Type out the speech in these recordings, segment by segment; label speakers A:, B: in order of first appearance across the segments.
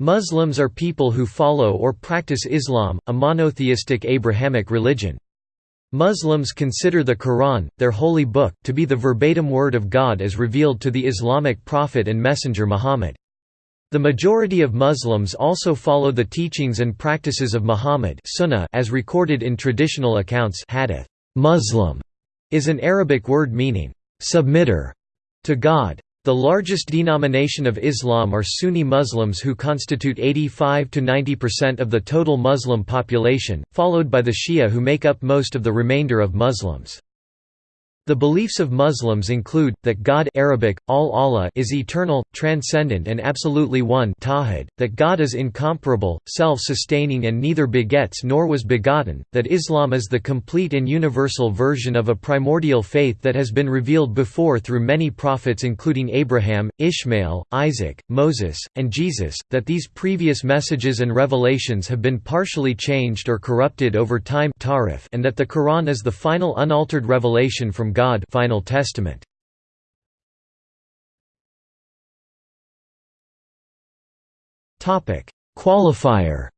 A: Muslims are people who follow or practice Islam, a monotheistic Abrahamic religion. Muslims consider the Quran, their holy book, to be the verbatim word of God as revealed to the Islamic prophet and messenger Muhammad. The majority of Muslims also follow the teachings and practices of Muhammad sunnah as recorded in traditional accounts hadith. Muslim is an Arabic word meaning, submitter to God. The largest denomination of Islam are Sunni Muslims who constitute 85 to 90% of the total Muslim population, followed by the Shia who make up most of the remainder of Muslims. The beliefs of Muslims include, that God Arabic, al-Allah is eternal, transcendent and absolutely one tawhid, that God is incomparable, self-sustaining and neither begets nor was begotten, that Islam is the complete and universal version of a primordial faith that has been revealed before through many prophets including Abraham, Ishmael, Isaac, Moses, and Jesus, that these previous messages and revelations have been partially changed or corrupted over time and that the Quran is the final unaltered revelation from God Final Testament. Topic: Qualifier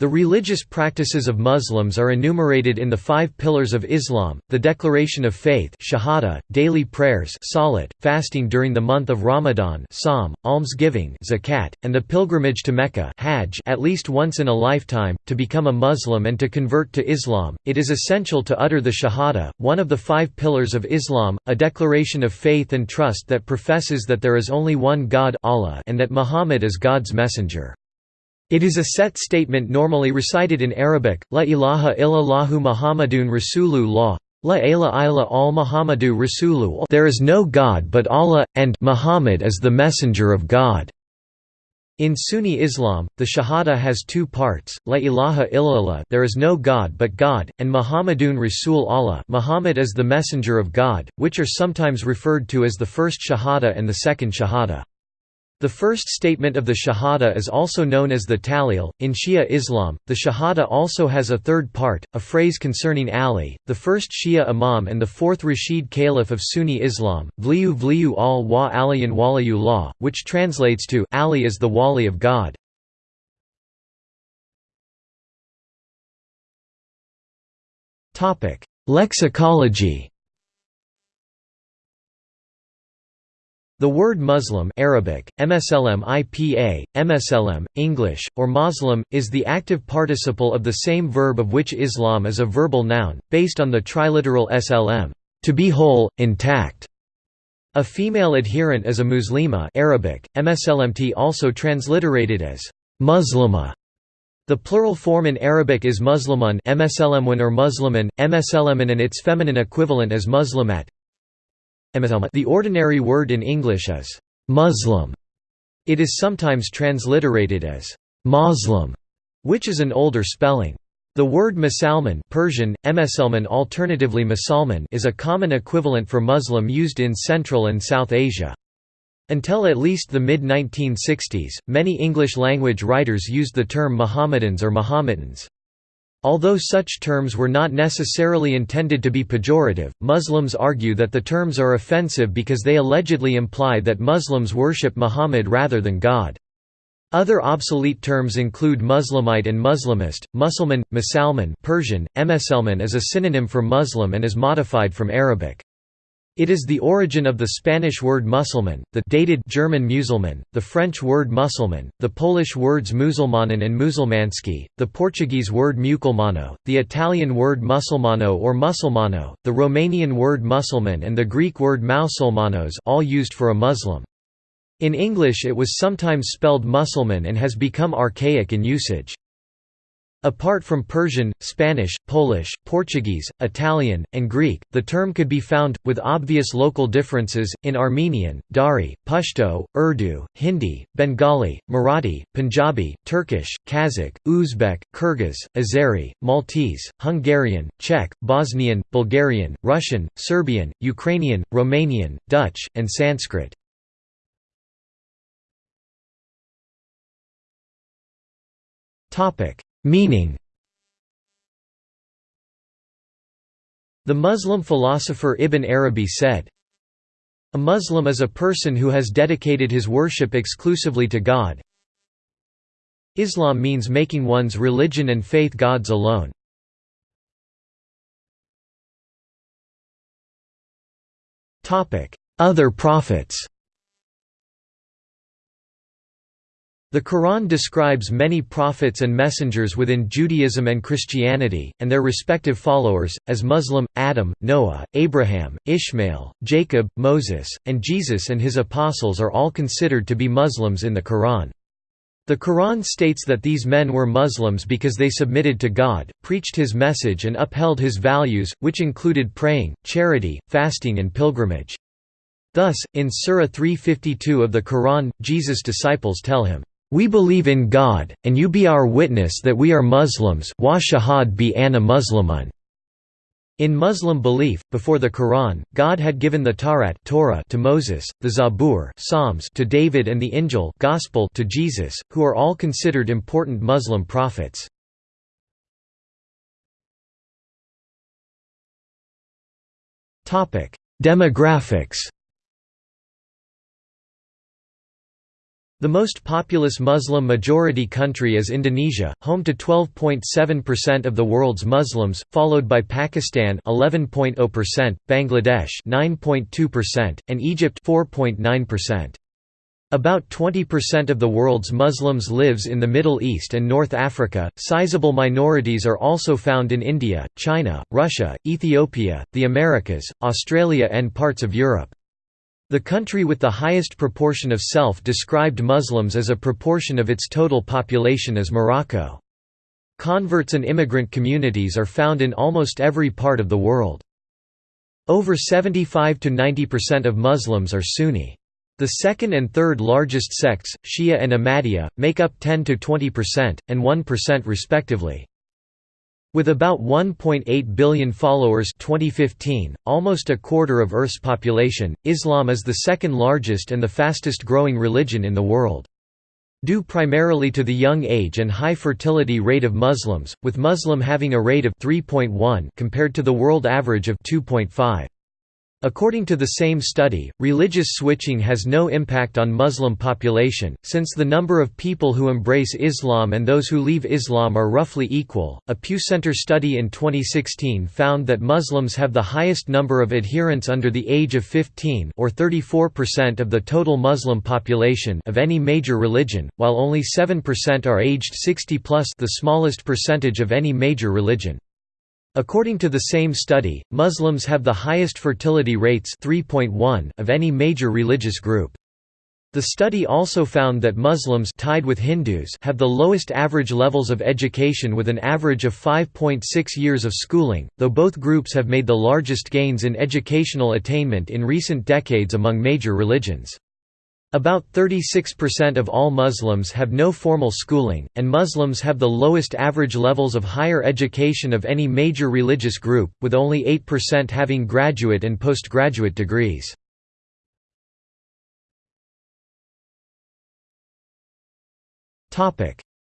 A: The religious practices of Muslims are enumerated in the five pillars of Islam, the declaration of faith shahada, daily prayers salat, fasting during the month of Ramadan sawm, almsgiving zakat, and the pilgrimage to Mecca hajj at least once in a lifetime. To become a Muslim and to convert to Islam, it is essential to utter the shahada, one of the five pillars of Islam, a declaration of faith and trust that professes that there is only one God Allah and that Muhammad is God's messenger. It is a set statement normally recited in Arabic, La ilaha illallahu Muhammadun Rasulullah, La ilaha illa al Muhammadu Rasulullah there is no God but Allah, and Muhammad is the messenger of God. In Sunni Islam, the Shahada has two parts, La ilaha illallah there is no God but God, and Muhammadun Rasul Allah Muhammad is the messenger of God, which are sometimes referred to as the first Shahada and the second Shahada. The first statement of the Shahada is also known as the Tahlil. In Shia Islam, the Shahada also has a third part, a phrase concerning Ali, the first Shia Imam and the fourth Rashid Caliph of Sunni Islam, Vliyu Vliyu al wa aliyan waliyullah, which translates to Ali is the Wali of God. Lexicology The word Muslim Arabic, MSLM IPA, MSLM, English, or Muslim, is the active participle of the same verb of which Islam is a verbal noun, based on the triliteral SLM, to be whole, intact. A female adherent is a Muslima Arabic, MSLMT also transliterated as Muslima. The plural form in Arabic is Muslimun MSLM or Musliman, MSLMan and its feminine equivalent is Muslimat. The ordinary word in English is «Muslim». It is sometimes transliterated as «Moslem», which is an older spelling. The word Masalman Persian, Emeselman alternatively Musalman is a common equivalent for Muslim used in Central and South Asia. Until at least the mid-1960s, many English-language writers used the term Mohammedans or Mohammedans. Although such terms were not necessarily intended to be pejorative, Muslims argue that the terms are offensive because they allegedly imply that Muslims worship Muhammad rather than God. Other obsolete terms include Muslimite and Muslimist. Musulman, Musalman Persian, Emeselman is a synonym for Muslim and is modified from Arabic. It is the origin of the Spanish word Musulman, the dated German Musulman, the French word Musulman, the Polish words Musulmanin and Musulmanski, the Portuguese word Muculmano, the Italian word Musulmano or Musulmano, the Romanian word Musulman and the Greek word Mausulmanos all used for a Muslim. In English it was sometimes spelled Musulman and has become archaic in usage. Apart from Persian, Spanish, Polish, Portuguese, Italian, and Greek, the term could be found, with obvious local differences, in Armenian, Dari, Pashto, Urdu, Hindi, Bengali, Marathi, Punjabi, Turkish, Kazakh, Uzbek, Kyrgyz, Azeri, Maltese, Hungarian, Czech, Bosnian, Bulgarian, Russian, Serbian, Ukrainian, Romanian, Dutch, and Sanskrit. Topic Meaning The Muslim philosopher Ibn Arabi said, A Muslim is a person who has dedicated his worship exclusively to God. Islam means making one's religion and faith God's alone. Other prophets The Quran describes many prophets and messengers within Judaism and Christianity, and their respective followers, as Muslim, Adam, Noah, Abraham, Ishmael, Jacob, Moses, and Jesus and his apostles are all considered to be Muslims in the Quran. The Quran states that these men were Muslims because they submitted to God, preached his message and upheld his values, which included praying, charity, fasting and pilgrimage. Thus, in Surah 352 of the Quran, Jesus' disciples tell him, we believe in God, and you be our witness that we are Muslims wa shahad bi anna Muslimun. In Muslim belief, before the Quran, God had given the Tawrat Torah to Moses, the Zabur Psalms to David and the Injil Gospel to Jesus, who are all considered important Muslim prophets. Demographics The most populous Muslim-majority country is Indonesia, home to 12.7% of the world's Muslims, followed by Pakistan 11.0%, Bangladesh 9.2%, and Egypt 4.9%. About 20% of the world's Muslims lives in the Middle East and North Africa. Sizable minorities are also found in India, China, Russia, Ethiopia, the Americas, Australia and parts of Europe. The country with the highest proportion of self-described Muslims as a proportion of its total population is Morocco. Converts and immigrant communities are found in almost every part of the world. Over 75–90% of Muslims are Sunni. The second and third largest sects, Shia and Ahmadiyya, make up 10–20%, and 1% respectively. With about 1.8 billion followers 2015, almost a quarter of Earth's population, Islam is the second largest and the fastest growing religion in the world. Due primarily to the young age and high fertility rate of Muslims, with Muslim having a rate of 3.1 compared to the world average of 2.5. According to the same study, religious switching has no impact on Muslim population, since the number of people who embrace Islam and those who leave Islam are roughly equal. A Pew Center study in 2016 found that Muslims have the highest number of adherents under the age of 15 or 34% of the total Muslim population of any major religion, while only 7% are aged 60 plus the smallest percentage of any major religion. According to the same study, Muslims have the highest fertility rates 3.1 of any major religious group. The study also found that Muslims tied with Hindus have the lowest average levels of education with an average of 5.6 years of schooling, though both groups have made the largest gains in educational attainment in recent decades among major religions. About 36% of all Muslims have no formal schooling, and Muslims have the lowest average levels of higher education of any major religious group, with only 8% having graduate and postgraduate degrees.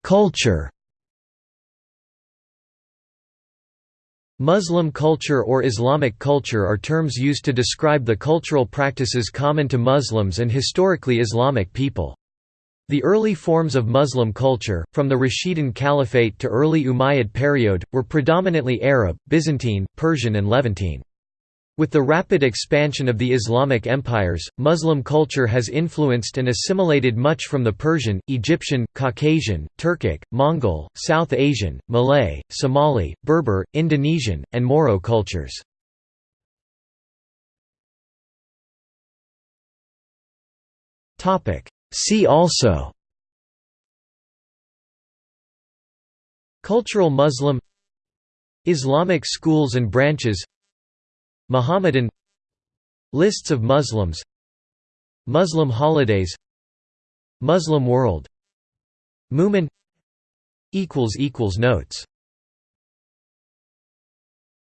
A: Culture Muslim culture or Islamic culture are terms used to describe the cultural practices common to Muslims and historically Islamic people. The early forms of Muslim culture, from the Rashidun Caliphate to early Umayyad period, were predominantly Arab, Byzantine, Persian and Levantine. With the rapid expansion of the Islamic empires, Muslim culture has influenced and assimilated much from the Persian, Egyptian, Caucasian, Turkic, Mongol, South Asian, Malay, Somali, Berber, Indonesian, and Moro cultures. See also Cultural Muslim Islamic schools and branches Muhammadan Lists of Muslims Muslim holidays Muslim world Mu'min Notes